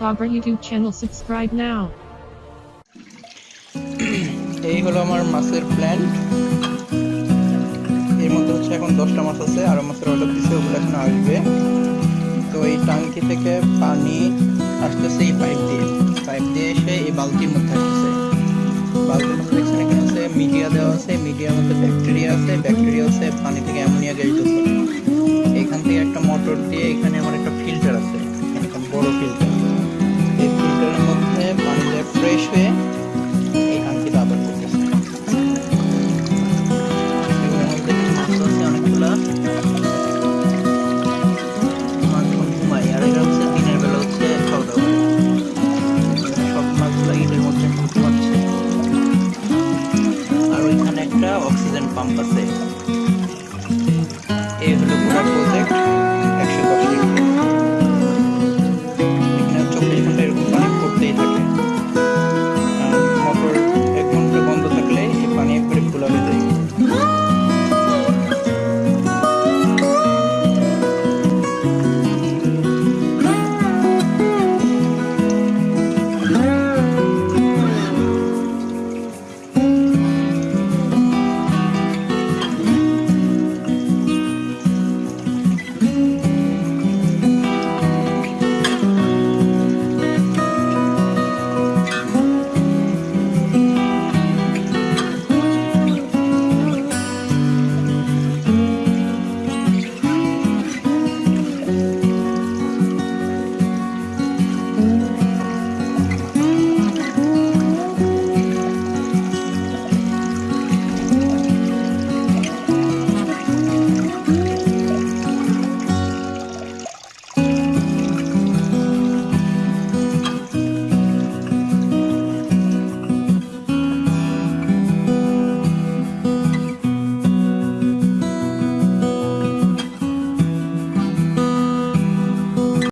Bobber YouTube channel, subscribe now. এই হলো আমার মাছের প্ল্যান্ট এর মধ্যে হচ্ছে এখন দশটা মাছ আছে, আরও মাছের অর্ডার দিচ্ছে ওগুলো এখন আসবে। তো এই টাঙ্কি থেকে পানি আসতেছে এই পাইপ দিয়ে। পাইপ দিয়ে এসে এই বালতির মধ্যে আসতেছে। বালতির মধ্যে দেখছেন এখানে আছে মিডিয়া দেওয়া আছে মিডিয়ার মধ্যে ব্যাকটেরিয়া আছে ব্যাকটেরিয়া আছে পানি থেকে অ্যামোনিয়া গ্যাস এখান থেকে একটা মোটর দিয়ে এখানে